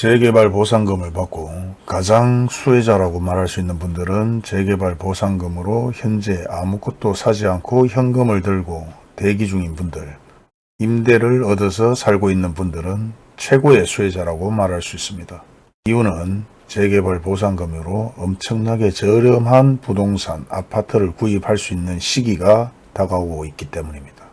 재개발 보상금을 받고 가장 수혜자라고 말할 수 있는 분들은 재개발 보상금으로 현재 아무것도 사지 않고 현금을 들고 대기 중인 분들, 임대를 얻어서 살고 있는 분들은 최고의 수혜자라고 말할 수 있습니다. 이유는 재개발 보상금으로 엄청나게 저렴한 부동산, 아파트를 구입할 수 있는 시기가 다가오고 있기 때문입니다.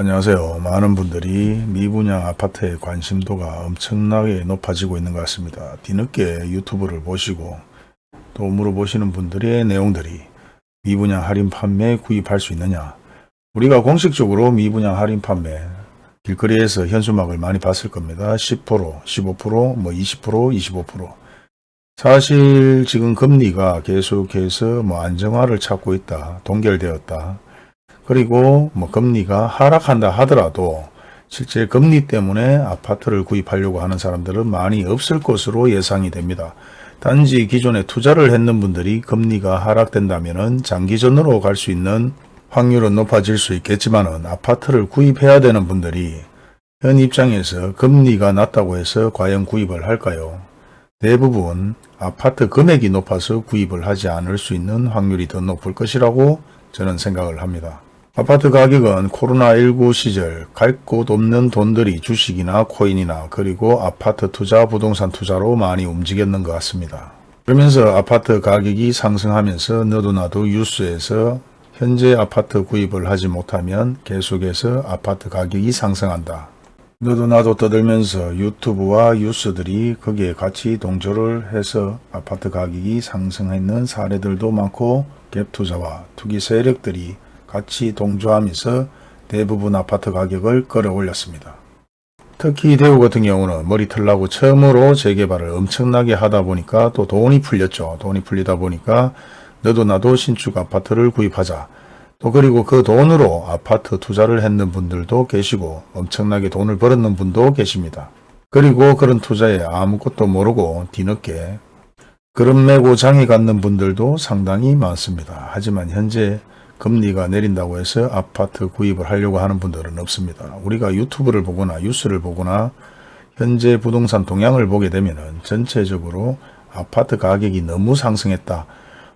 안녕하세요. 많은 분들이 미분양 아파트의 관심도가 엄청나게 높아지고 있는 것 같습니다. 뒤늦게 유튜브를 보시고 또 물어보시는 분들의 내용들이 미분양 할인 판매 구입할 수 있느냐 우리가 공식적으로 미분양 할인 판매 길거리에서 현수막을 많이 봤을 겁니다. 10%, 15%, 뭐 20%, 25%. 사실 지금 금리가 계속해서 뭐 안정화를 찾고 있다. 동결되었다. 그리고 뭐 금리가 하락한다 하더라도 실제 금리 때문에 아파트를 구입하려고 하는 사람들은 많이 없을 것으로 예상이 됩니다. 단지 기존에 투자를 했는 분들이 금리가 하락된다면 장기전으로 갈 수 있는 확률은 높아질 수 있겠지만 아파트를 구입해야 되는 분들이 현 입장에서 금리가 낮다고 해서 과연 구입을 할까요? 대부분 아파트 금액이 높아서 구입을 하지 않을 수 있는 확률이 더 높을 것이라고 저는 생각을 합니다. 아파트 가격은 코로나19 시절 갈 곳 없는 돈들이 주식이나 코인이나 그리고 아파트 투자, 부동산 투자로 많이 움직였는 것 같습니다. 그러면서 아파트 가격이 상승하면서 너도 나도 뉴스에서 현재 아파트 구입을 하지 못하면 계속해서 아파트 가격이 상승한다. 너도 나도 떠들면서 유튜브와 뉴스들이 거기에 같이 동조를 해서 아파트 가격이 상승했는 사례들도 많고 갭투자와 투기 세력들이 같이 동조하면서 대부분 아파트 가격을 끌어올렸습니다. 특히 대구 같은 경우는 머리털 나고 처음으로 재개발을 엄청나게 하다 보니까 또 돈이 풀렸죠. 돈이 풀리다 보니까 너도 나도 신축 아파트를 구입하자. 또 그리고 그 돈으로 아파트 투자를 했는 분들도 계시고 엄청나게 돈을 벌었는 분도 계십니다. 그리고 그런 투자에 아무것도 모르고 뒤늦게 그런 메고 장에 갖는 분들도 상당히 많습니다. 하지만 현재 금리가 내린다고 해서 아파트 구입을 하려고 하는 분들은 없습니다. 우리가 유튜브를 보거나 뉴스를 보거나 현재 부동산 동향을 보게 되면 전체적으로 아파트 가격이 너무 상승했다.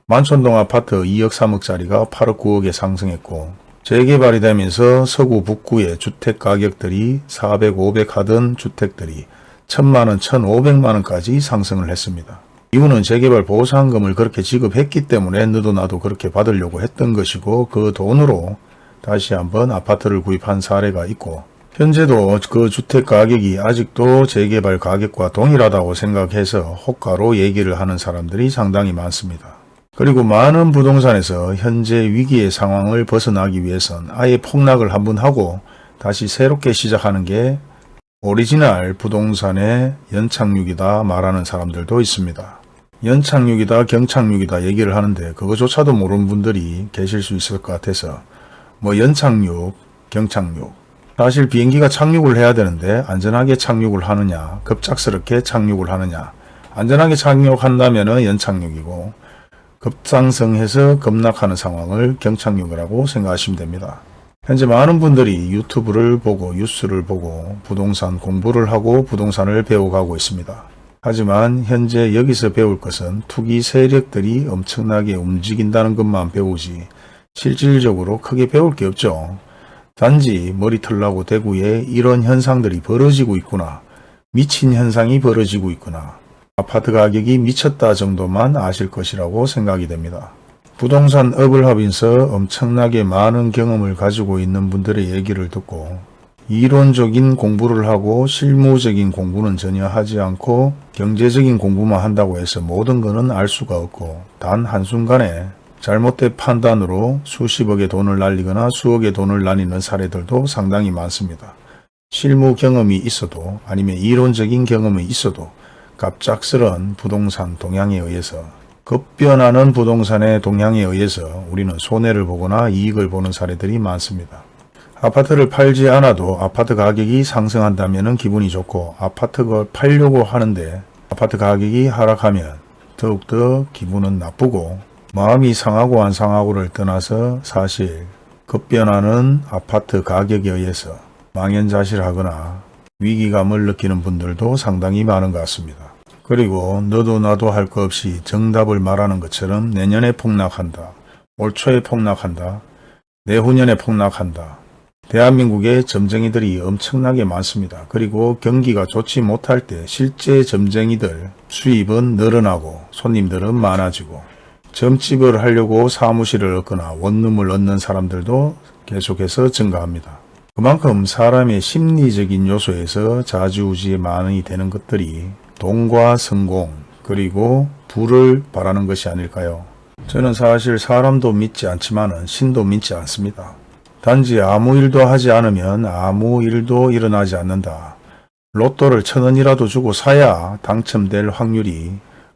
만촌동 아파트 2억 3억짜리가 8억 9억에 상승했고 재개발이 되면서 서구 북구의 주택 가격들이 400, 500 하던 주택들이 1000만원, 1500만원까지 상승을 했습니다. 이유는 재개발 보상금을 그렇게 지급했기 때문에 너도 나도 그렇게 받으려고 했던 것이고 그 돈으로 다시 한번 아파트를 구입한 사례가 있고 현재도 그 주택 가격이 아직도 재개발 가격과 동일하다고 생각해서 호가로 얘기를 하는 사람들이 상당히 많습니다. 그리고 많은 부동산에서 현재 위기의 상황을 벗어나기 위해선 아예 폭락을 한번 하고 다시 새롭게 시작하는 게 오리지널 부동산의 연착륙이다 말하는 사람들도 있습니다. 연착륙이다 경착륙이다 얘기를 하는데 그거조차도 모르는 분들이 계실 수 있을 것 같아서 뭐 연착륙 경착륙 사실 비행기가 착륙을 해야 되는데 안전하게 착륙을 하느냐 급작스럽게 착륙을 하느냐 안전하게 착륙한다면 연착륙이고 급상승해서 급락하는 상황을 경착륙이라고 생각하시면 됩니다. 현재 많은 분들이 유튜브를 보고 뉴스를 보고 부동산 공부를 하고 부동산을 배워가고 있습니다. 하지만 현재 여기서 배울 것은 투기 세력들이 엄청나게 움직인다는 것만 배우지 실질적으로 크게 배울 게 없죠. 단지 머리털 나고 대구에 이런 현상들이 벌어지고 있구나. 미친 현상이 벌어지고 있구나. 아파트 가격이 미쳤다 정도만 아실 것이라고 생각이 됩니다. 부동산 업을 하면서 엄청나게 많은 경험을 가지고 있는 분들의 얘기를 듣고 이론적인 공부를 하고 실무적인 공부는 전혀 하지 않고 경제적인 공부만 한다고 해서 모든 것은 알 수가 없고 단 한순간에 잘못된 판단으로 수십억의 돈을 날리거나 수억의 돈을 날리는 사례들도 상당히 많습니다. 실무 경험이 있어도 아니면 이론적인 경험이 있어도 갑작스런 부동산 동향에 의해서 급변하는 부동산의 동향에 의해서 우리는 손해를 보거나 이익을 보는 사례들이 많습니다. 아파트를 팔지 않아도 아파트 가격이 상승한다면 기분이 좋고 아파트를 팔려고 하는데 아파트 가격이 하락하면 더욱더 기분은 나쁘고 마음이 상하고 안 상하고를 떠나서 사실 급변하는 아파트 가격에 의해서 망연자실하거나 위기감을 느끼는 분들도 상당히 많은 것 같습니다. 그리고 너도 나도 할 것 없이 정답을 말하는 것처럼 내년에 폭락한다. 올 초에 폭락한다. 내후년에 폭락한다. 대한민국의 점쟁이들이 엄청나게 많습니다. 그리고 경기가 좋지 못할 때 실제 점쟁이들 수입은 늘어나고 손님들은 많아지고 점집을 하려고 사무실을 얻거나 원룸을 얻는 사람들도 계속해서 증가합니다. 그만큼 사람의 심리적인 요소에서 자주우지에 많이 되는 것들이 돈과 성공 그리고 부를 바라는 것이 아닐까요? 저는 사실 사람도 믿지 않지만 신도 믿지 않습니다. 단지 아무 일도 하지 않으면 아무 일도 일어나지 않는다. 로또를 천 원이라도 주고 사야 당첨될 확률이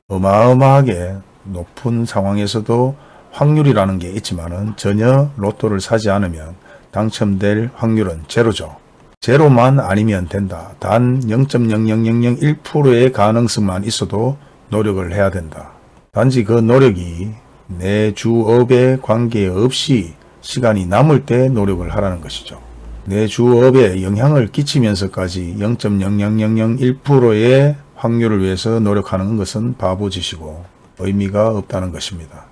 어마어마하게 높은 상황에서도 확률이라는 게 있지만 전혀 로또를 사지 않으면 당첨될 확률은 제로죠. 제로만 아니면 된다. 단 0.00001%의 가능성만 있어도 노력을 해야 된다. 단지 그 노력이 내 주업에 관계없이 시간이 남을 때 노력을 하라는 것이죠. 내 주업에 영향을 끼치면서까지 0.00001%의 확률을 위해서 노력하는 것은 바보짓이고 의미가 없다는 것입니다.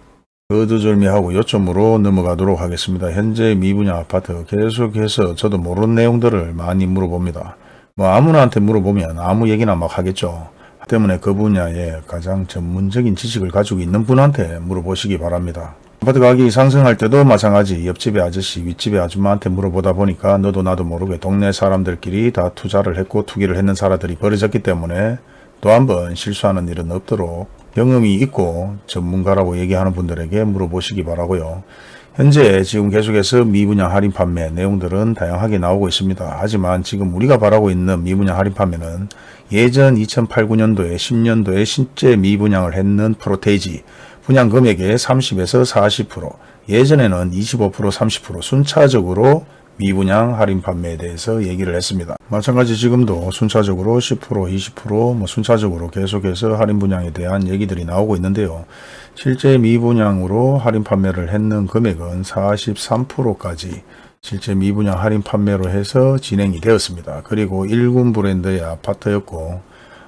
거두절미하고 요점으로 넘어가도록 하겠습니다. 현재 미분양 아파트 계속해서 저도 모르는 내용들을 많이 물어봅니다. 뭐 아무나한테 물어보면 아무 얘기나 막 하겠죠. 때문에 그 분야에 가장 전문적인 지식을 가지고 있는 분한테 물어보시기 바랍니다. 아파트 가격이 상승할 때도 마찬가지 옆집의 아저씨 윗집의 아줌마한테 물어보다 보니까 너도 나도 모르게 동네 사람들끼리 다 투자를 했고 투기를 했는 사람들이 벌어졌기 때문에 또 한 번 실수하는 일은 없도록 경험이 있고 전문가라고 얘기하는 분들에게 물어보시기 바라고요. 현재 지금 계속해서 미분양 할인 판매 내용들은 다양하게 나오고 있습니다. 하지만 지금 우리가 바라고 있는 미분양 할인 판매는 예전 2008, 9년도에 10년도에 실제 미분양을 했는 프로테이지 분양 금액의 30에서 40% 예전에는 25% 30% 순차적으로 미분양 할인 판매에 대해서 얘기를 했습니다. 마찬가지 지금도 순차적으로 10% 20%뭐 순차적으로 계속해서 할인 분양에 대한 얘기들이 나오고 있는데요. 실제 미분양으로 할인 판매를 했는 금액은 43%까지 실제 미분양 할인 판매로 해서 진행이 되었습니다. 그리고 1군 브랜드의 아파트였고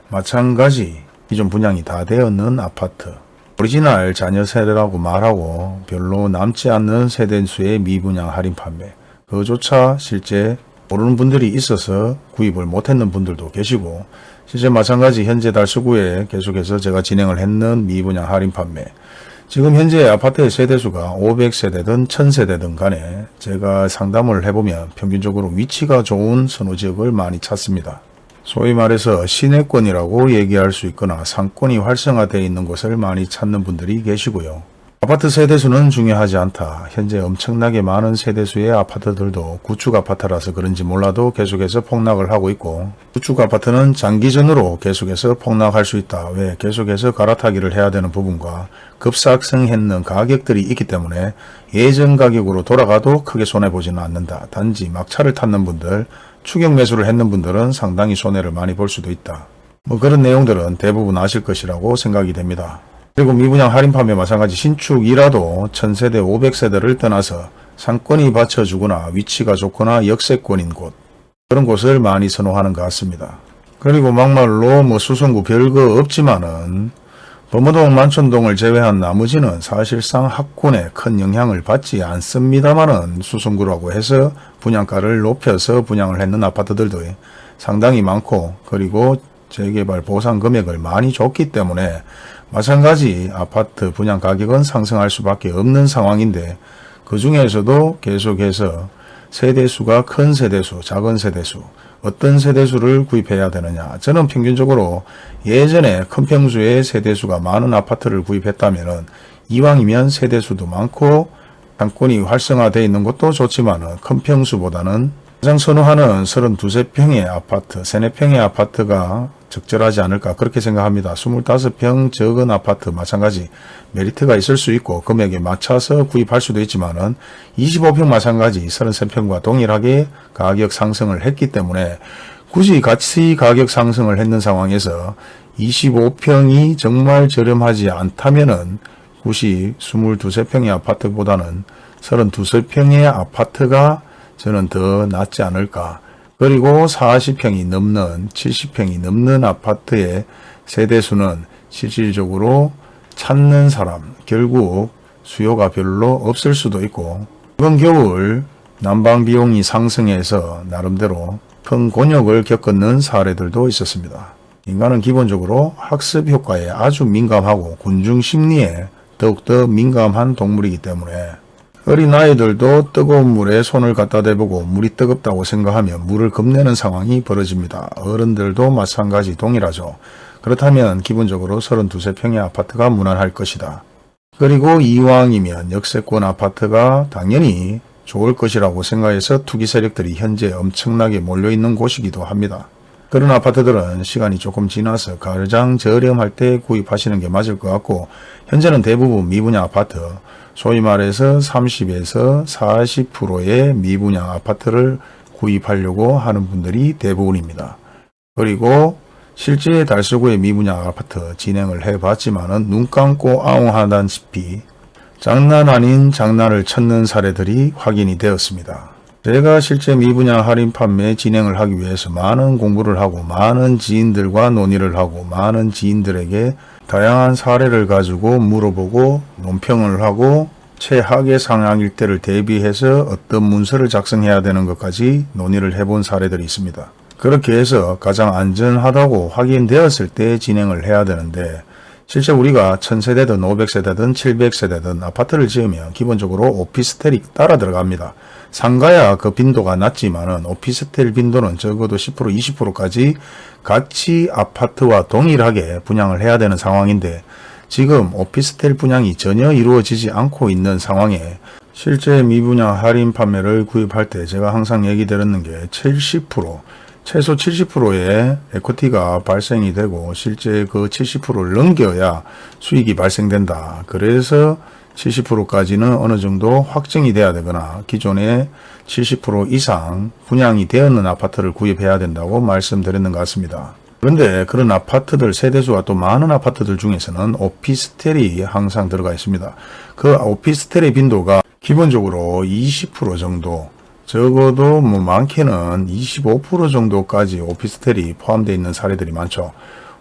마찬가지 기존 분양이 다 되었는 아파트 오리지널 잔여 세대라고 말하고 별로 남지 않는 세대수의 미분양 할인 판매 그조차 실제 모르는 분들이 있어서 구입을 못했는 분들도 계시고 실제 마찬가지 현재 달서구에 계속해서 제가 진행을 했는 미분양 할인 판매 지금 현재 아파트의 세대수가 500세대든 1000세대든 간에 제가 상담을 해보면 평균적으로 위치가 좋은 선호지역을 많이 찾습니다. 소위 말해서 시내권이라고 얘기할 수 있거나 상권이 활성화되어 있는 곳을 많이 찾는 분들이 계시고요. 아파트 세대수는 중요하지 않다. 현재 엄청나게 많은 세대수의 아파트들도 구축 아파트라서 그런지 몰라도 계속해서 폭락을 하고 있고 구축 아파트는 장기전으로 계속해서 폭락할 수 있다. 왜? 계속해서 갈아타기를 해야 되는 부분과 급삭성했는 가격들이 있기 때문에 예전 가격으로 돌아가도 크게 손해보지는 않는다. 단지 막차를 탔는 분들, 추격 매수를 했는 분들은 상당히 손해를 많이 볼 수도 있다. 뭐 그런 내용들은 대부분 아실 것이라고 생각이 됩니다. 그리고 미분양 할인 판매 마찬가지 신축이라도 1000세대 500세대를 떠나서 상권이 받쳐주거나 위치가 좋거나 역세권인 곳 그런 곳을 많이 선호하는 것 같습니다. 그리고 막말로 뭐 수성구 별거 없지만은 범어동 만촌동을 제외한 나머지는 사실상 학군에 큰 영향을 받지 않습니다만은 수성구라고 해서 분양가를 높여서 분양을 했는 아파트들도 상당히 많고 그리고 재개발 보상 금액을 많이 줬기 때문에 마찬가지 아파트 분양 가격은 상승할 수밖에 없는 상황인데 그 중에서도 계속해서 세대수가 큰 세대수, 작은 세대수, 어떤 세대수를 구입해야 되느냐. 저는 평균적으로 예전에 큰 평수의 세대수가 많은 아파트를 구입했다면 이왕이면 세대수도 많고 상권이 활성화되어 있는 것도 좋지만 큰 평수보다는 가장 선호하는 32평의 아파트, 3, 4평의 아파트가 적절하지 않을까 그렇게 생각합니다. 25평 적은 아파트 마찬가지 메리트가 있을 수 있고 금액에 맞춰서 구입할 수도 있지만 은 25평 마찬가지 33평과 동일하게 가격 상승을 했기 때문에 굳이 같이 가격 상승을 했는 상황에서 25평이 정말 저렴하지 않다면 은 굳이 22, 3평의 아파트보다는 32평의 아파트가 저는 더 낫지 않을까. 그리고 40평이 넘는 70평이 넘는 아파트의 세대수는 실질적으로 찾는 사람 결국 수요가 별로 없을 수도 있고 이번 겨울 난방 비용이 상승해서 나름대로 큰 곤욕을 겪었는 사례들도 있었습니다. 인간은 기본적으로 학습 효과에 아주 민감하고 군중 심리에 더욱더 민감한 동물이기 때문에 어린아이들도 뜨거운 물에 손을 갖다 대보고 물이 뜨겁다고 생각하면 물을 겁내는 상황이 벌어집니다. 어른들도 마찬가지 동일하죠. 그렇다면 기본적으로 32, 평의 아파트가 무난할 것이다. 그리고 이왕이면 역세권 아파트가 당연히 좋을 것이라고 생각해서 투기 세력들이 현재 엄청나게 몰려있는 곳이기도 합니다. 그런 아파트들은 시간이 조금 지나서 가장 저렴할 때 구입하시는 게 맞을 것 같고 현재는 대부분 미분양 아파트 소위 말해서 30에서 40%의 미분양 아파트를 구입하려고 하는 분들이 대부분입니다. 그리고 실제 달서구의 미분양 아파트 진행을 해봤지만 눈 감고 아웅하다시피 장난 아닌 장난을 쳤는 사례들이 확인이 되었습니다. 제가 실제 미분양 할인 판매 진행을 하기 위해서 많은 공부를 하고 많은 지인들과 논의를 하고 많은 지인들에게 다양한 사례를 가지고 물어보고 논평을 하고 최악의 상황일 때를 대비해서 어떤 문서를 작성해야 되는 것까지 논의를 해본 사례들이 있습니다. 그렇게 해서 가장 안전하다고 확인되었을 때 진행을 해야 되는데 실제 우리가 1000세대든 500세대든 700세대든 아파트를 지으면 기본적으로 오피스텔이 따라 들어갑니다. 상가야 그 빈도가 낮지만은 오피스텔 빈도는 적어도 10% 20%까지 같이 아파트와 동일하게 분양을 해야 되는 상황인데 지금 오피스텔 분양이 전혀 이루어지지 않고 있는 상황에 실제 미분양 할인 판매를 구입할 때 제가 항상 얘기 드렸는 게 70% 최소 70%의 에코티가 발생이 되고 실제 그 70%를 넘겨야 수익이 발생된다. 그래서 70%까지는 어느 정도 확정이 돼야 되거나 기존에 70% 이상 분양이 되었는 아파트를 구입해야 된다고 말씀드렸는 것 같습니다. 그런데 그런 아파트들 세대수가 또 많은 아파트들 중에서는 오피스텔이 항상 들어가 있습니다. 그 오피스텔의 빈도가 기본적으로 20% 정도 적어도 뭐 많게는 25% 정도까지 오피스텔이 포함되어 있는 사례들이 많죠.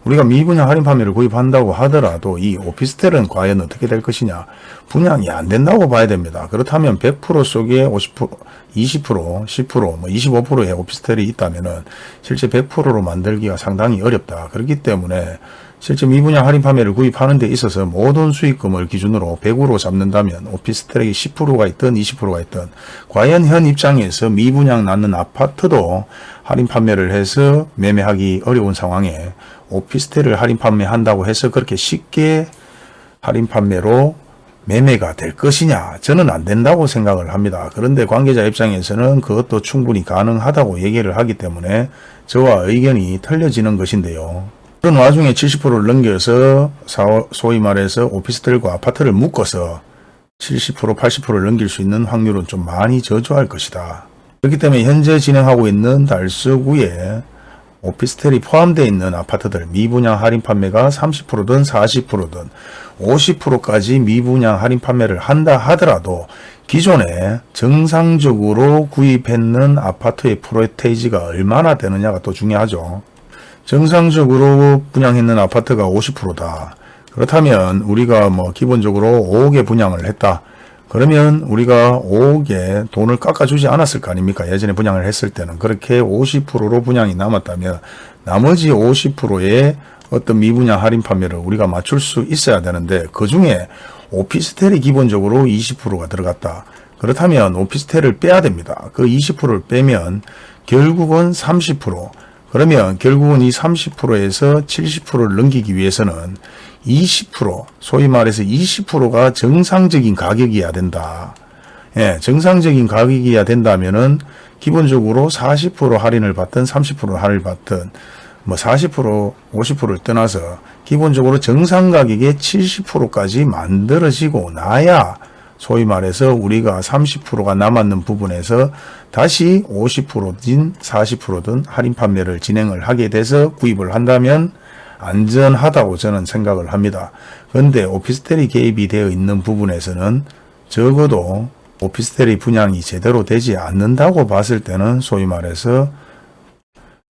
우리가 미분양 할인 판매를 구입한다고 하더라도 이 오피스텔은 과연 어떻게 될 것이냐 분양이 안 된다고 봐야 됩니다. 그렇다면 100% 속에 50%, 20%, 10%, 뭐 25%의 오피스텔이 있다면 실제 100%로 만들기가 상당히 어렵다. 그렇기 때문에 실제 미분양 할인 판매를 구입하는 데 있어서 모든 수익금을 기준으로 100으로 잡는다면 오피스텔이 10%가 있든 20%가 있든 과연 현 입장에서 미분양 낳는 아파트도 할인 판매를 해서 매매하기 어려운 상황에 오피스텔을 할인 판매한다고 해서 그렇게 쉽게 할인 판매로 매매가 될 것이냐 저는 안 된다고 생각을 합니다. 그런데 관계자 입장에서는 그것도 충분히 가능하다고 얘기를 하기 때문에 저와 의견이 틀려지는 것인데요. 그런 와중에 70%를 넘겨서 소위 말해서 오피스텔과 아파트를 묶어서 70% 80%를 넘길 수 있는 확률은 좀 많이 저조할 것이다. 그렇기 때문에 현재 진행하고 있는 달서구에 오피스텔이 포함되어 있는 아파트들 미분양 할인 판매가 30%든 40%든 50%까지 미분양 할인 판매를 한다 하더라도 기존에 정상적으로 구입했는 아파트의 프로테이지가 얼마나 되느냐가 또 중요하죠. 정상적으로 분양했는 아파트가 50%다. 그렇다면 우리가 뭐 기본적으로 5억에 분양을 했다. 그러면 우리가 5억에 돈을 깎아주지 않았을 거 아닙니까? 예전에 분양을 했을 때는 그렇게 50%로 분양이 남았다면 나머지 50%의 어떤 미분양 할인 판매를 우리가 맞출 수 있어야 되는데 그 중에 오피스텔이 기본적으로 20%가 들어갔다. 그렇다면 오피스텔을 빼야 됩니다. 그 20%를 빼면 결국은 30% 그러면 결국은 이 30%에서 70%를 넘기기 위해서는 20% 소위 말해서 20%가 정상적인 가격이어야 된다. 예, 정상적인 가격이어야 된다면은 기본적으로 40% 할인을 받든 30% 할인을 받든 뭐 40% 50%를 떠나서 기본적으로 정상 가격의 70%까지 만들어지고 나야 소위 말해서 우리가 30%가 남았는 부분에서 다시 50%든 40%든 할인 판매를 진행을 하게 돼서 구입을 한다면 안전하다고 저는 생각을 합니다. 그런데 오피스텔이 개입이 되어 있는 부분에서는 적어도 오피스텔이 분양이 제대로 되지 않는다고 봤을 때는 소위 말해서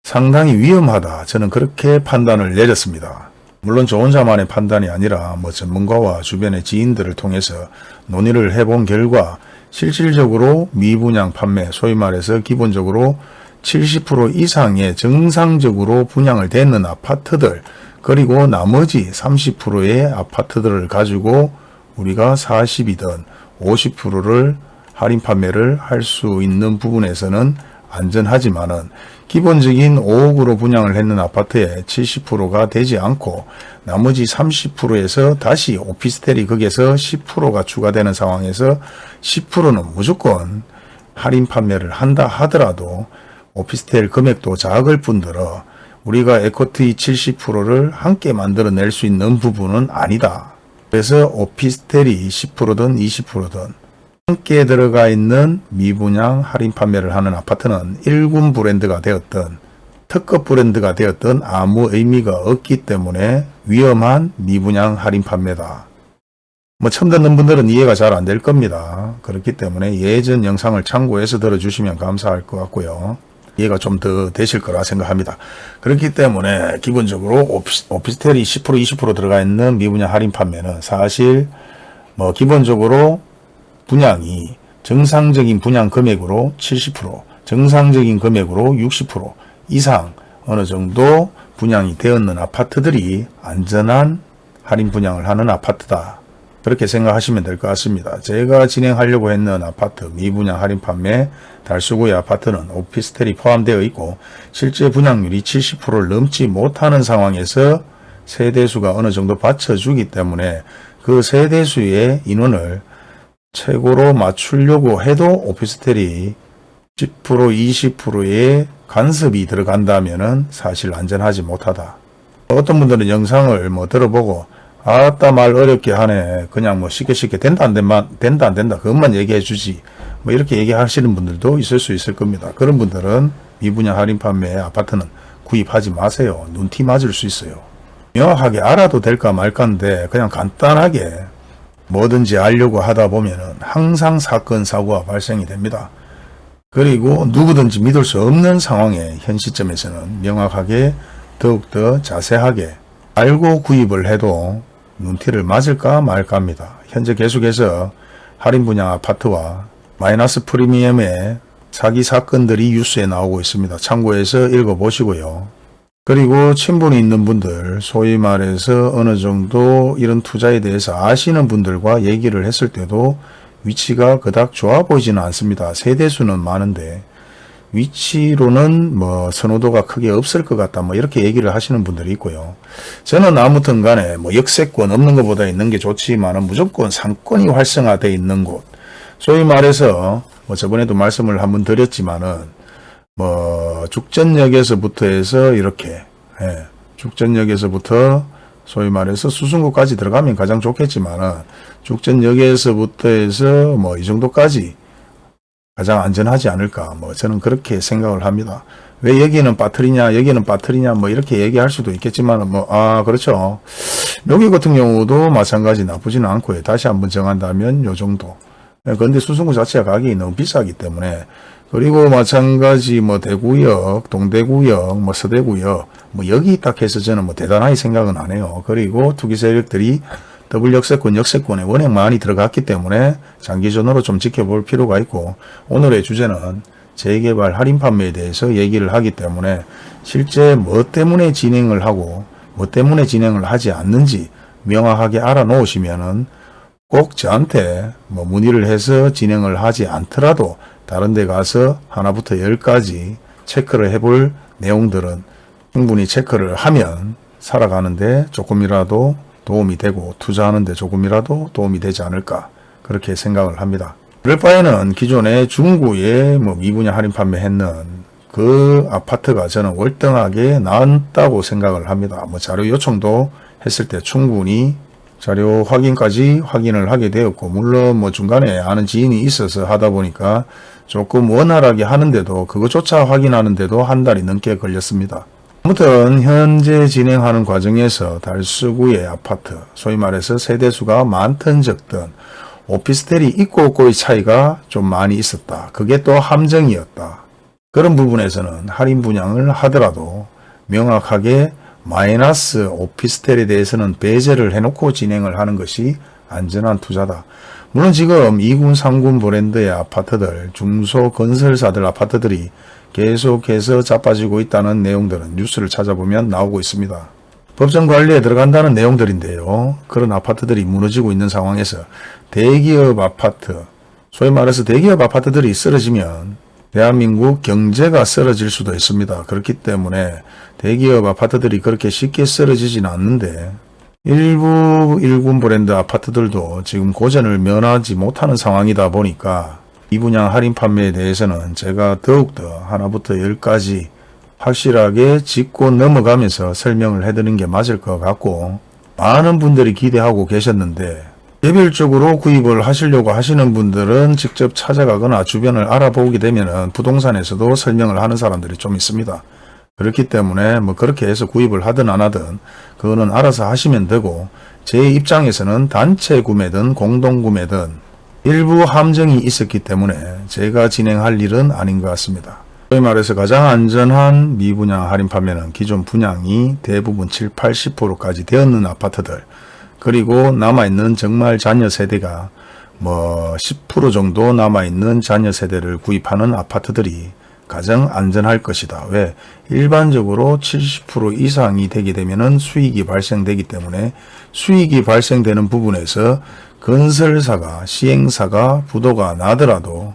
상당히 위험하다. 저는 그렇게 판단을 내렸습니다. 물론 저 혼자만의 판단이 아니라 뭐 전문가와 주변의 지인들을 통해서 논의를 해본 결과 실질적으로 미분양 판매, 소위 말해서 기본적으로 70% 이상의 정상적으로 분양을 되는 아파트들 그리고 나머지 30%의 아파트들을 가지고 우리가 40이든 50%를 할인 판매를 할 수 있는 부분에서는 안전하지만은 기본적인 5억으로 분양을 했는 아파트의 70%가 되지 않고 나머지 30%에서 다시 오피스텔이 거기에서 10%가 추가되는 상황에서 10%는 무조건 할인 판매를 한다 하더라도 오피스텔 금액도 작을 뿐더러 우리가 에코트이 70%를 함께 만들어낼 수 있는 부분은 아니다. 그래서 오피스텔이 10%든 20%든 함께 들어가 있는 미분양 할인 판매를 하는 아파트는 1군 브랜드가 되었던 특급 브랜드가 되었던 아무 의미가 없기 때문에 위험한 미분양 할인 판매다. 뭐 처음 듣는 분들은 이해가 잘 안 될 겁니다. 그렇기 때문에 예전 영상을 참고해서 들어주시면 감사할 것 같고요. 이해가 좀 더 되실 거라 생각합니다. 그렇기 때문에 기본적으로 오피스, 오피스텔이 10% 20% 들어가 있는 미분양 할인 판매는 사실 뭐 기본적으로 분양이 정상적인 분양 금액으로 70% 정상적인 금액으로 60% 이상 어느 정도 분양이 되었는 아파트들이 안전한 할인 분양을 하는 아파트다. 그렇게 생각하시면 될 것 같습니다. 제가 진행하려고 했는 아파트 미분양 할인 판매 달수구의 아파트는 오피스텔이 포함되어 있고 실제 분양률이 70%를 넘지 못하는 상황에서 세대수가 어느 정도 받쳐주기 때문에 그 세대수의 인원을 최고로 맞추려고 해도 오피스텔이 10% 20%의 간섭이 들어간다면 사실 안전하지 못하다. 어떤 분들은 영상을 뭐 들어보고 아따 말 어렵게 하네. 그냥 뭐 쉽게 쉽게 된다 안 된다, 된다 안 된다. 그것만 얘기해 주지. 뭐 이렇게 얘기하시는 분들도 있을 수 있을 겁니다. 그런 분들은 미분양 할인 판매 아파트는 구입하지 마세요. 눈티 맞을 수 있어요. 명확하게 알아도 될까 말까인데 그냥 간단하게 뭐든지 알려고 하다 보면은 항상 사건 사고가 발생이 됩니다. 그리고 누구든지 믿을 수 없는 상황에 현 시점에서는 명확하게 더욱더 자세하게 알고 구입을 해도 눈티를 맞을까 말까 합니다. 현재 계속해서 할인 분양 아파트와 마이너스 프리미엄의 사기 사건들이 뉴스에 나오고 있습니다. 참고해서 읽어보시고요. 그리고 친분이 있는 분들, 소위 말해서 어느 정도 이런 투자에 대해서 아시는 분들과 얘기를 했을 때도 위치가 그닥 좋아 보이지는 않습니다. 세대수는 많은데 위치로는 뭐 선호도가 크게 없을 것 같다 뭐 이렇게 얘기를 하시는 분들이 있고요. 저는 아무튼 간에 뭐 역세권 없는 것보다 있는 게 좋지만은 무조건 상권이 활성화되어 있는 곳 소위 말해서 뭐 저번에도 말씀을 한번 드렸지만은 뭐 죽전역에서부터 해서 이렇게 예, 죽전역에서부터 소위 말해서 수승구까지 들어가면 가장 좋겠지만은 죽전역에서부터 해서 뭐 이 정도까지 가장 안전하지 않을까 뭐 저는 그렇게 생각을 합니다. 왜 여기는 빠트리냐 여기는 빠트리냐 뭐 이렇게 얘기할 수도 있겠지만 뭐 아 그렇죠. 여기 같은 경우도 마찬가지 나쁘지는 않고요. 다시 한번 정한다면 요 정도. 그런데 수승구 자체가 가격이 너무 비싸기 때문에 그리고 마찬가지 뭐 대구역, 동대구역, 뭐 서대구역 뭐 여기 딱 해서 저는 뭐 대단하게 생각은 안 해요. 그리고 투기 세력들이 더블 역세권, 역세권에 워낙 많이 들어갔기 때문에 장기전으로 좀 지켜볼 필요가 있고 오늘의 주제는 재개발 할인 판매에 대해서 얘기를 하기 때문에 실제 뭐 때문에 진행을 하고 뭐 때문에 진행을 하지 않는지 명확하게 알아놓으시면은 꼭 저한테 뭐 문의를 해서 진행을 하지 않더라도 다른 데 가서 하나부터 열까지 체크를 해볼 내용들은 충분히 체크를 하면 살아가는데 조금이라도 도움이 되고 투자하는데 조금이라도 도움이 되지 않을까 그렇게 생각을 합니다. 그럴 바에는 기존에 중구에 뭐 미분양 할인 판매했는 그 아파트가 저는 월등하게 나았다고 생각을 합니다. 뭐 자료 요청도 했을 때 충분히 자료 확인까지 확인을 하게 되었고 물론 뭐 중간에 아는 지인이 있어서 하다 보니까 조금 원활하게 하는데도 그것조차 확인하는데도 한 달이 넘게 걸렸습니다. 아무튼 현재 진행하는 과정에서 달서구의 아파트, 소위 말해서 세대수가 많든 적든 오피스텔이 있고 없고의 차이가 좀 많이 있었다. 그게 또 함정이었다. 그런 부분에서는 할인 분양을 하더라도 명확하게 마이너스 오피스텔에 대해서는 배제를 해놓고 진행을 하는 것이 안전한 투자다. 물론 지금 2군, 3군 브랜드의 아파트들, 중소건설사들 아파트들이 계속해서 자빠지고 있다는 내용들은 뉴스를 찾아보면 나오고 있습니다. 법정 관리에 들어간다는 내용들인데요. 그런 아파트들이 무너지고 있는 상황에서 대기업 아파트, 소위 말해서 대기업 아파트들이 쓰러지면 대한민국 경제가 쓰러질 수도 있습니다. 그렇기 때문에 대기업 아파트들이 그렇게 쉽게 쓰러지지는 않는데 일부 일군 브랜드 아파트들도 지금 고전을 면하지 못하는 상황이다 보니까 이 분양 할인 판매에 대해서는 제가 더욱더 하나부터 열까지 확실하게 짚고 넘어가면서 설명을 해드리는 게 맞을 것 같고 많은 분들이 기대하고 계셨는데 개별적으로 구입을 하시려고 하시는 분들은 직접 찾아가거나 주변을 알아보게 되면 부동산에서도 설명을 하는 사람들이 좀 있습니다. 그렇기 때문에 뭐 그렇게 해서 구입을 하든 안 하든 그거는 알아서 하시면 되고 제 입장에서는 단체 구매든 공동 구매든 일부 함정이 있었기 때문에 제가 진행할 일은 아닌 것 같습니다. 소위 말해서 가장 안전한 미분양 할인 판매는 기존 분양이 대부분 7, 80%까지 되었는 아파트들 그리고 남아있는 정말 자녀 세대가 뭐 10% 정도 남아있는 자녀 세대를 구입하는 아파트들이 가장 안전할 것이다. 왜? 일반적으로 70% 이상이 되게 되면 수익이 발생되기 때문에 수익이 발생되는 부분에서 건설사가 시행사가 부도가 나더라도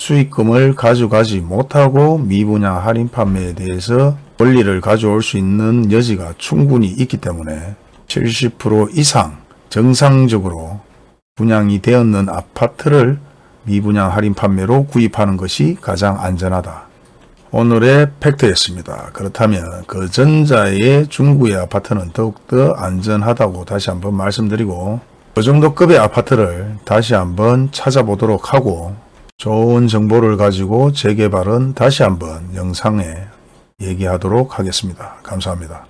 수익금을 가져가지 못하고 미분양 할인 판매에 대해서 권리를 가져올 수 있는 여지가 충분히 있기 때문에 70% 이상 정상적으로 분양이 되었는 아파트를 미분양 할인 판매로 구입하는 것이 가장 안전하다. 오늘의 팩트였습니다. 그렇다면 그 전자의 중구의 아파트는 더욱더 안전하다고 다시 한번 말씀드리고 그 정도 급의 아파트를 다시 한번 찾아보도록 하고 좋은 정보를 가지고 재개발은 다시 한번 영상에 얘기하도록 하겠습니다. 감사합니다.